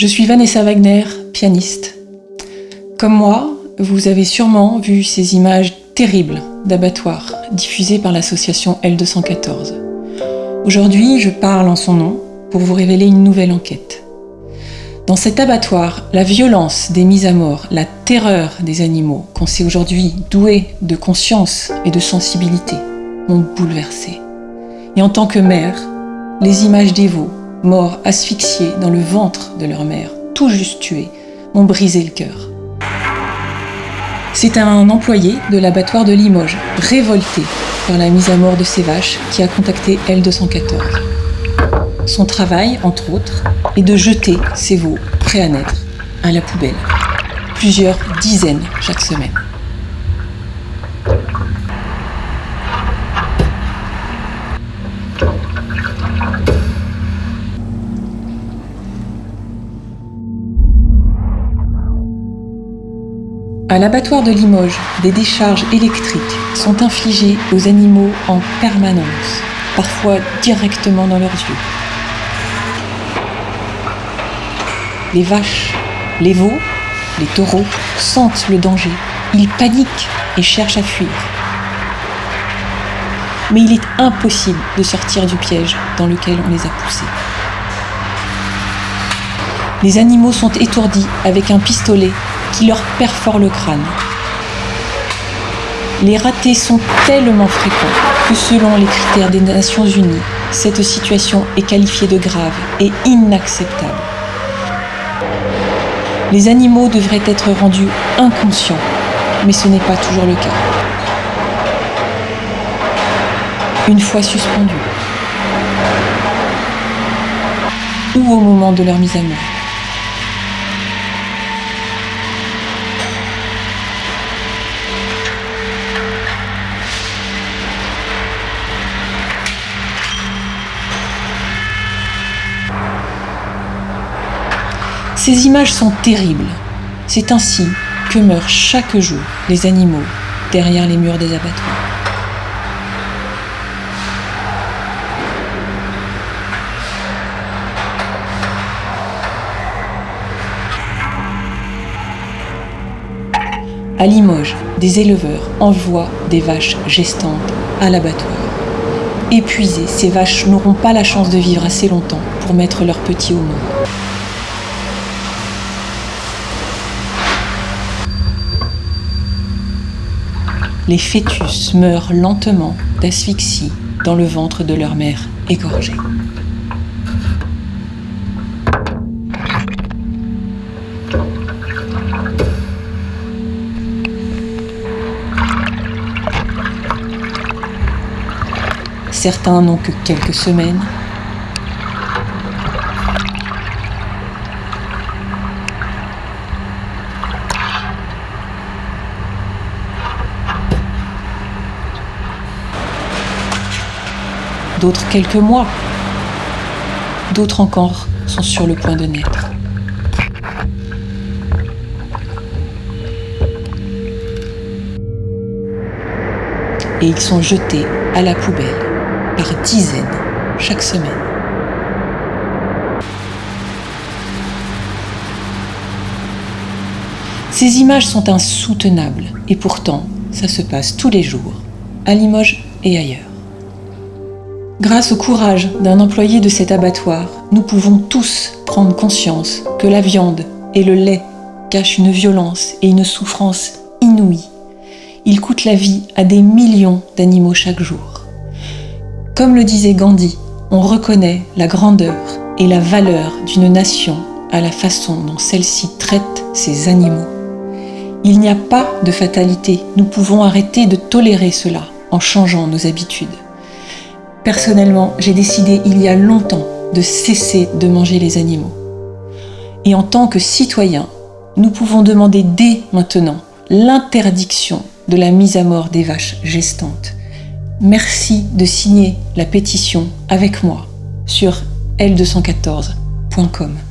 Je suis Vanessa Wagner, pianiste. Comme moi, vous avez sûrement vu ces images terribles d'abattoirs diffusées par l'association L214. Aujourd'hui, je parle en son nom pour vous révéler une nouvelle enquête. Dans cet abattoir, la violence des mises à mort, la terreur des animaux, qu'on sait aujourd'hui doués de conscience et de sensibilité, m'ont bouleversée. Et en tant que mère, les images des veaux, morts asphyxiés dans le ventre de leur mère, tout juste tués, m'ont brisé le cœur. C'est un employé de l'abattoir de Limoges, révolté par la mise à mort de ses vaches, qui a contacté L214. Son travail, entre autres, est de jeter ces veaux prêts à naître à la poubelle. Plusieurs dizaines chaque semaine. À l'abattoir de Limoges, des décharges électriques sont infligées aux animaux en permanence, parfois directement dans leurs yeux. Les vaches, les veaux, les taureaux sentent le danger. Ils paniquent et cherchent à fuir. Mais il est impossible de sortir du piège dans lequel on les a poussés. Les animaux sont étourdis avec un pistolet qui leur perfore le crâne. Les ratés sont tellement fréquents que selon les critères des Nations Unies, cette situation est qualifiée de grave et inacceptable. Les animaux devraient être rendus inconscients, mais ce n'est pas toujours le cas. Une fois suspendus, ou au moment de leur mise à mort. Ces images sont terribles. C'est ainsi que meurent chaque jour les animaux derrière les murs des abattoirs. À Limoges, des éleveurs envoient des vaches gestantes à l'abattoir. Épuisées, ces vaches n'auront pas la chance de vivre assez longtemps pour mettre leurs petits au monde. Les fœtus meurent lentement d'asphyxie dans le ventre de leur mère égorgée. Certains n'ont que quelques semaines, d'autres quelques mois, d'autres encore sont sur le point de naître. Et ils sont jetés à la poubelle par dizaines chaque semaine. Ces images sont insoutenables et pourtant, ça se passe tous les jours, à Limoges et ailleurs. Grâce au courage d'un employé de cet abattoir, nous pouvons tous prendre conscience que la viande et le lait cachent une violence et une souffrance inouïes. Ils coûtent la vie à des millions d'animaux chaque jour. Comme le disait Gandhi, on reconnaît la grandeur et la valeur d'une nation à la façon dont celle-ci traite ses animaux. Il n'y a pas de fatalité, nous pouvons arrêter de tolérer cela en changeant nos habitudes. Personnellement, j'ai décidé il y a longtemps de cesser de manger les animaux. Et en tant que citoyens, nous pouvons demander dès maintenant l'interdiction de la mise à mort des vaches gestantes. Merci de signer la pétition avec moi sur l214.com.